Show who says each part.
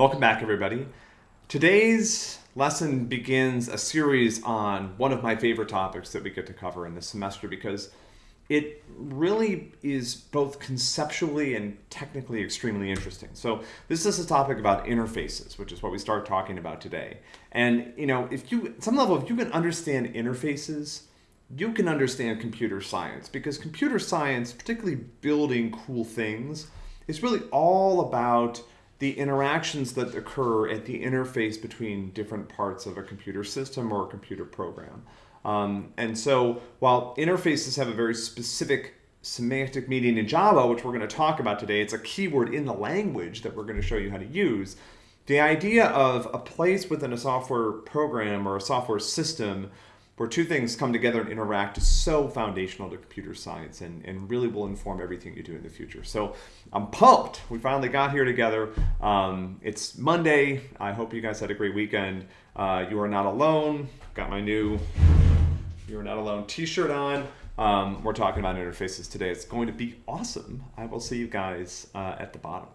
Speaker 1: Welcome back, everybody. Today's lesson begins a series on one of my favorite topics that we get to cover in this semester because it really is both conceptually and technically extremely interesting. So this is a topic about interfaces, which is what we start talking about today. And you know, if you some level, if you can understand interfaces, you can understand computer science because computer science, particularly building cool things, is really all about the interactions that occur at the interface between different parts of a computer system or a computer program. Um, and so while interfaces have a very specific semantic meaning in Java, which we're going to talk about today, it's a keyword in the language that we're going to show you how to use. The idea of a place within a software program or a software system where two things come together and interact is so foundational to computer science and, and really will inform everything you do in the future. So I'm pumped. We finally got here together. Um, it's Monday. I hope you guys had a great weekend. Uh, you are not alone. Got my new You Are Not Alone t-shirt on. Um, we're talking about interfaces today. It's going to be awesome. I will see you guys uh, at the bottom.